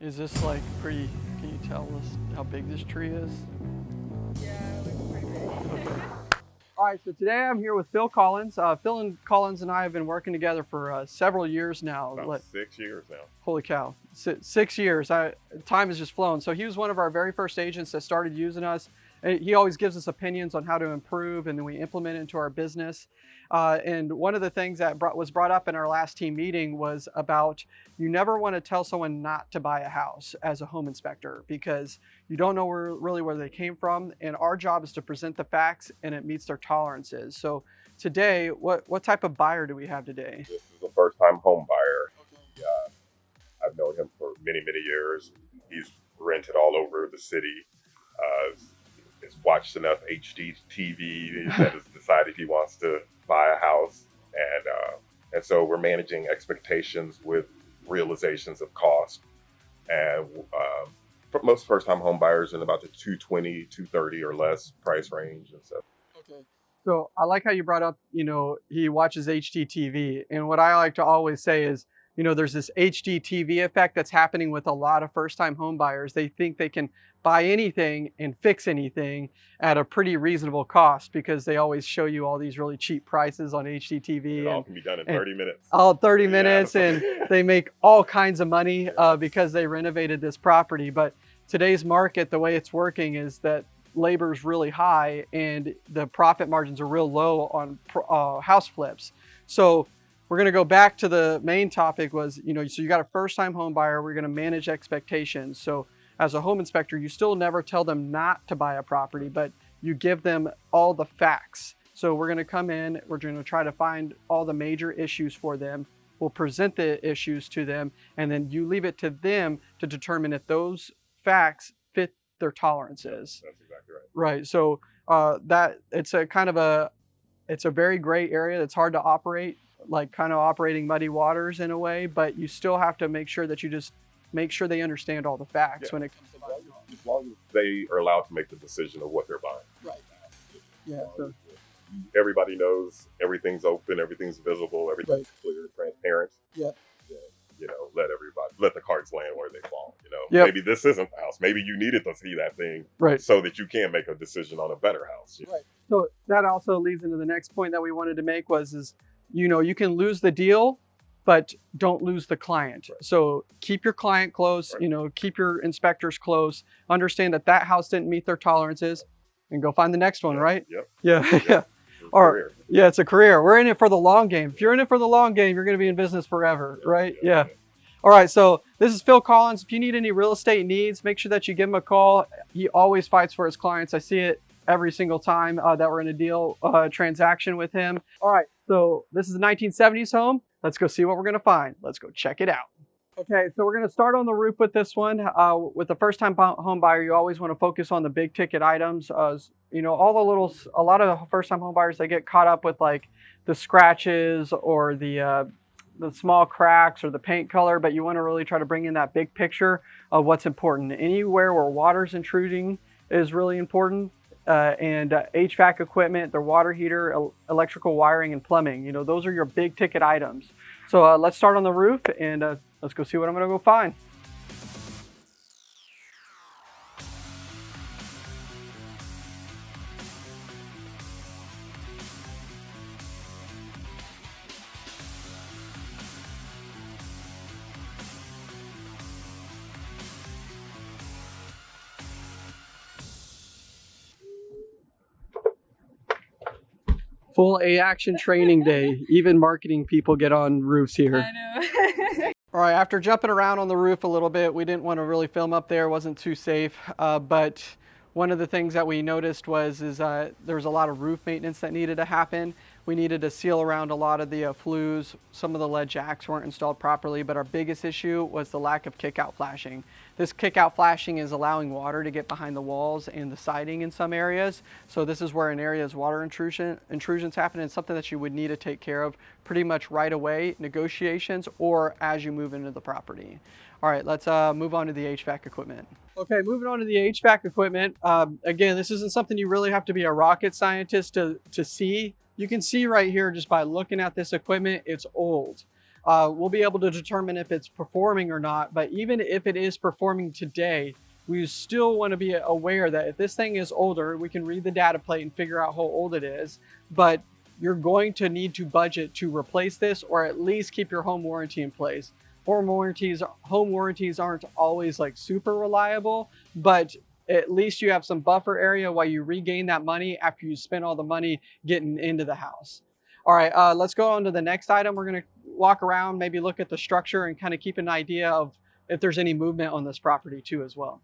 Is this like pretty, can you tell us how big this tree is? Yeah, it pretty big. Okay. All right, so today I'm here with Phil Collins. Uh, Phil and Collins and I have been working together for uh, several years now. About Let- six years now. holy cow, Si- six years. I, time has just flown. So he was one of our very first agents that started using us. He always gives us opinions on how to improve, and then we implement it into our business. Uh, and one of the things that brought, was brought up in our last team meeting was about you never want to tell someone not to buy a house as a home inspector because you don't know where, really where they came from. And our job is to present the facts and it meets their tolerances. So today, what, what type of buyer do we have today? This is a first time home buyer. Uh, I've known him for many, many years. He's rented all over the city. Has watched enough HD TV that has decided he wants to buy a house. And, uh, and so we're managing expectations with realizations of cost. And um, for most first time home buyers in about the 220, 230 or less price range and stuff. Okay. So I like how you brought up, you know, he watches HGTV. And what I like to always say is, you know, there's this HGTV effect that's happening with a lot of first time home buyers. They think they can buy anything and fix anything at a pretty reasonable cost because they always show you all these really cheap prices on HGTV It all and can be done in 30 minutes. all 30 Yeah. minutes and they make all kinds of money uh, because they renovated this property. But today's market, the way it's working is that labor is really high and the profit margins are real low on uh, house flips. So we're going to go back to the main topic was, you know, so you got a first time home buyer, we're going to manage expectations. So as a home inspector, you still never tell them not to buy a property, but you give them all the facts. So we're going to come in, we're going to try to find all the major issues for them. We'll present the issues to them, and then you leave it to them to determine if those facts fit their tolerances. That's exactly right. Right. So uh, that it's a kind of a it's a very gray area that's hard to operate, like kind of operating muddy waters in a way. But you still have to make sure that you just make sure they understand all the facts Yeah. when it comes to buying. As long as they are allowed to make the decision of what they're buying. Right. Yeah. So, Everybody knows everything's open, everything's visible, everything's clear, transparent. Yeah. Yeah, You know, let everybody let the cards land where they fall. You know, Yep. maybe this isn't the house. Maybe you needed to see that thing right. so that you can make a decision on a better house. Right. So that also leads into the next point that we wanted to make was is you know you can lose the deal but don't lose the client. Right. So keep your client close, Right. you know, keep your inspectors close. Understand that that house didn't meet their tolerances and go find the next one, right? Yep. Yeah. Yep. Yeah. A career. Yeah, it's a career. We're in it for the long game. If you're in it for the long game, you're going to be in business forever, right? Yeah. All right, so this is Phil Collins. If you need any real estate needs, make sure that you give him a call. He always fights for his clients. I see it every single time uh, that we're in a deal uh, transaction with him. All right, so this is a 1970s home. Let's go see what we're gonna find. Let's go check it out. Okay, so we're gonna start on the roof with this one. Uh, with the first time home buyer, you always wanna focus on the big ticket items. Uh, you know, all the little, a lot of first time home buyers, they get caught up with like the scratches or the, uh, the small cracks or the paint color, but you want to really try to bring in that big picture of what's important. Anywhere where water's intruding is really important. Uh, and uh, HVAC equipment, their water heater, el- electrical wiring, and plumbing. You know, those are your big ticket items. So uh, let's start on the roof and uh, let's go see what I'm to go find. Full A action training day. Even marketing people get on roofs here. I know. All right, after jumping around on the roof a little bit, we didn't want to really film up there, wasn't too safe. Uh, but one of the things that we noticed was is uh, there was a lot of roof maintenance that needed to happen. We needed to seal around a lot of the uh, flues. Some of the lead jacks weren't installed properly, but our biggest issue was the lack of kick-out flashing. This kick-out flashing is allowing water to get behind the walls and the siding in some areas. So this is where an area's water intrusion intrusions happen and something that you would need to take care of pretty much right away, negotiations, or as you move into the property. All right, let's uh, move on to the HVAC equipment. Okay, moving on to the HVAC equipment. Um, again, this isn't something you really have to be a rocket scientist to, to see. You can see right here just by looking at this equipment, it's old. uh, we'll be able to determine if it's performing or not. But even if it is performing today, we still want to be aware that if this thing is older, we can read the data plate and figure out how old it is. But you're going to need to budget to replace this or at least keep your home warranty in place. Home warranties, home warranties aren't always like super reliable, but at least you have some buffer area while you regain that money after you spend all the money getting into the house. All right, uh, let's go on to the next item. We're gonna walk around, maybe look at the structure and kind of keep an idea of if there's any movement on this property too as well.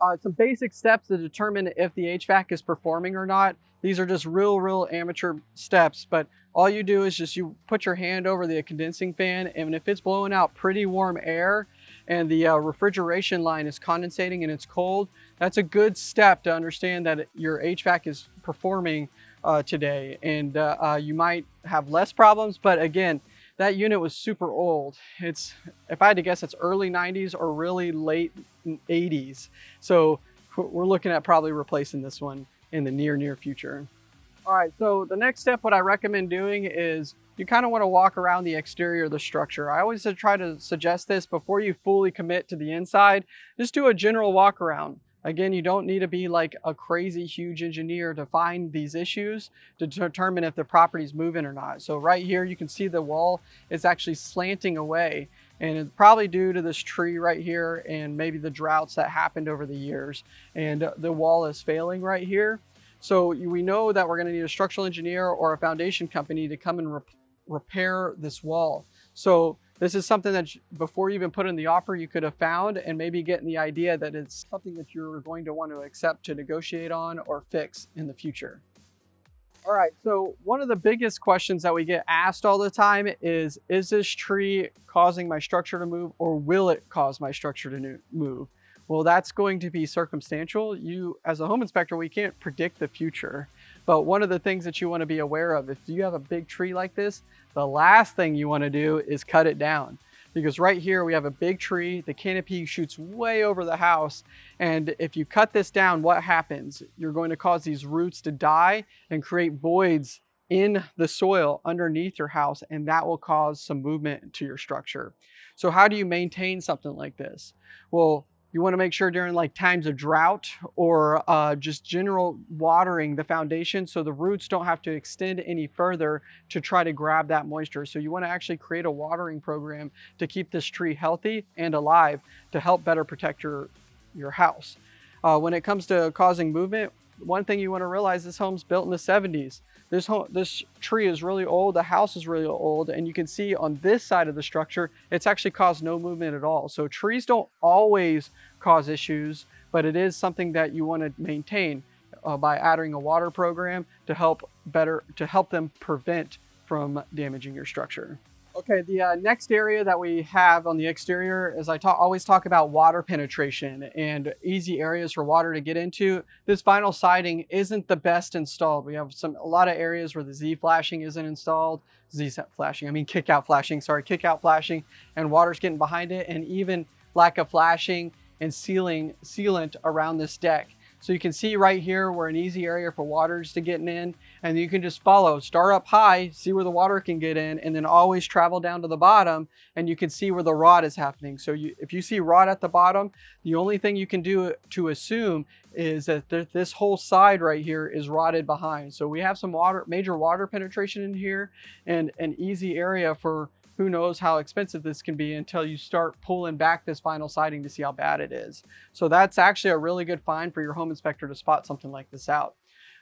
Uh, some basic steps to determine if the HVAC is performing or not. These are just real, real amateur steps, but all you do is just you put your hand over the condensing fan and if it's blowing out pretty warm air and the uh, refrigeration line is condensating and it's cold, that's a good step to understand that your HVAC is performing uh, today. And uh, uh, you might have less problems, but again, that unit was super old. It's, if I had to guess, it's early 90s or really late 80s. So we're looking at probably replacing this one in the near, near future. All right, so the next step, what I recommend doing is you kind of want to walk around the exterior of the structure. I always try to suggest this before you fully commit to the inside, just do a general walk around. Again, you don't need to be like a crazy huge engineer to find these issues to determine if the property is moving or not. So right here, you can see the wall is actually slanting away and it's probably due to this tree right here and maybe the droughts that happened over the years. And the wall is failing right here. So we know that we're gonna need a structural engineer or a foundation company to come and re repair this wall. So this is something that before you even put in the offer, you could have found and maybe getting the idea that it's something that you're going to want to accept to negotiate on or fix in the future. All right, so one of the biggest questions that we get asked all the time is, is this tree causing my structure to move or will it cause my structure to move? Well, that's going to be circumstantial. You, as a home inspector, we can't predict the future. But one of the things that you want to be aware of, if you have a big tree like this, the last thing you want to do is cut it down. Because right here we have a big tree, the canopy shoots way over the house. And if you cut this down, what happens? You're going to cause these roots to die and create voids in the soil underneath your house and that will cause some movement to your structure. So how do you maintain something like this? Well, you want to make sure during like times of drought or uh, just general watering the foundation so the roots don't have to extend any further to try to grab that moisture. So you want to actually create a watering program to keep this tree healthy and alive to help better protect your, your house. Uh, when it comes to causing movement, one thing you want to realize this home's built in the 70s. This home, this tree is really old, the house is really old, and you can see on this side of the structure, it's actually caused no movement at all. So trees don't always cause issues, but it is something that you want to maintain uh, by adding a water program to help better, to help them prevent from damaging your structure. Okay, the uh, next area that we have on the exterior is I talk, always talk about water penetration and easy areas for water to get into. This vinyl siding isn't the best installed. We have some a lot of areas where the Z flashing isn't installed. Z flashing, I mean kick out flashing, sorry, kick out flashing, and water's getting behind it, and even lack of flashing and sealing sealant around this deck. So you can see right here, we're an easy area for waters to get in and you can just follow, start up high, see where the water can get in and then always travel down to the bottom and you can see where the rot is happening. So you, if you see rot at the bottom, the only thing you can do to assume is that th this whole side right here is rotted behind. So we have some water, major water penetration in here and an easy area for who knows how expensive this can be until you start pulling back this vinyl siding to see how bad it is. So that's actually a really good find for your home inspector to spot something like this out.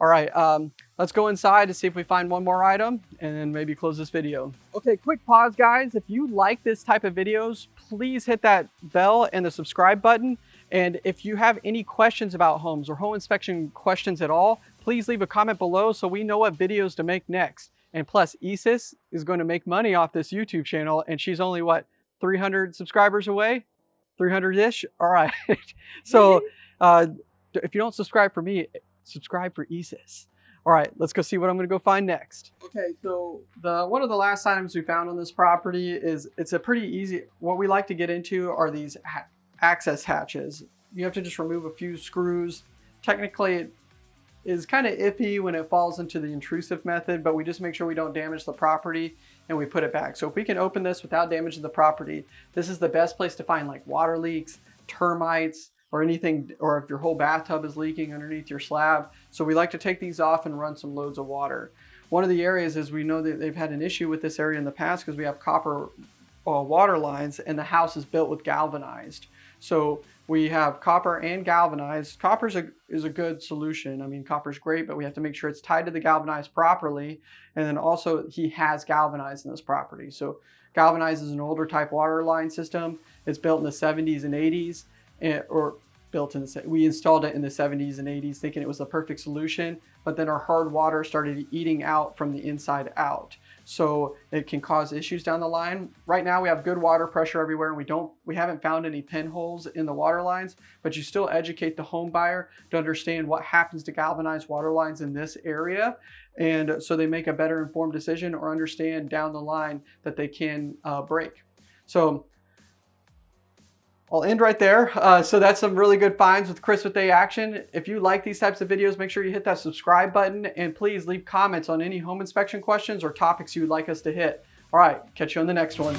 All right, um, let's go inside to see if we find one more item and then maybe close this video. Okay, quick pause guys. If you like this type of videos, please hit that bell and the subscribe button. And if you have any questions about homes or home inspection questions at all, please leave a comment below so we know what videos to make next. And plus, Isis is going to make money off this YouTube channel, and she's only, what, 300 subscribers away? 300-ish? All right. so uh, if you don't subscribe for me, subscribe for Isis. All right, let's go see what I'm gonna go find next. Okay, so the one of the last items we found on this property is, it's a pretty easy, what we like to get into are these ha access hatches. You have to just remove a few screws. Technically, is kind of iffy when it falls into the intrusive method, but we just make sure we don't damage the property and we put it back. So if we can open this without damaging the property, this is the best place to find like water leaks, termites, or anything, or if your whole bathtub is leaking underneath your slab. So we like to take these off and run some loads of water. One of the areas is we know that they've had an issue with this area in the past because we have copper uh, water lines and the house is built with galvanized. So we have copper and galvanized. Copper is a, is a good solution. I mean, copper is great, but we have to make sure it's tied to the galvanized properly. And then also he has galvanized in this property. So galvanized is an older type water line system. It's built in the 70s and 80s and, eh, or built in the, we installed it in the 70s and 80s thinking it was the perfect solution, but then our hard water started eating out from the inside out. So it can cause issues down the line. Right now we have good water pressure everywhere and we don't, we haven't found any pinholes in the water lines, but you still educate the home buyer to understand what happens to galvanized water lines in this area. And so they make a better informed decision or understand down the line that they can uh, break. So I'll end right there. Uh, so that's some really good finds with Chris with A Action. If you like these types of videos, make sure you hit that subscribe button and please leave comments on any home inspection questions or topics you would like us to hit. All right, catch you on the next one.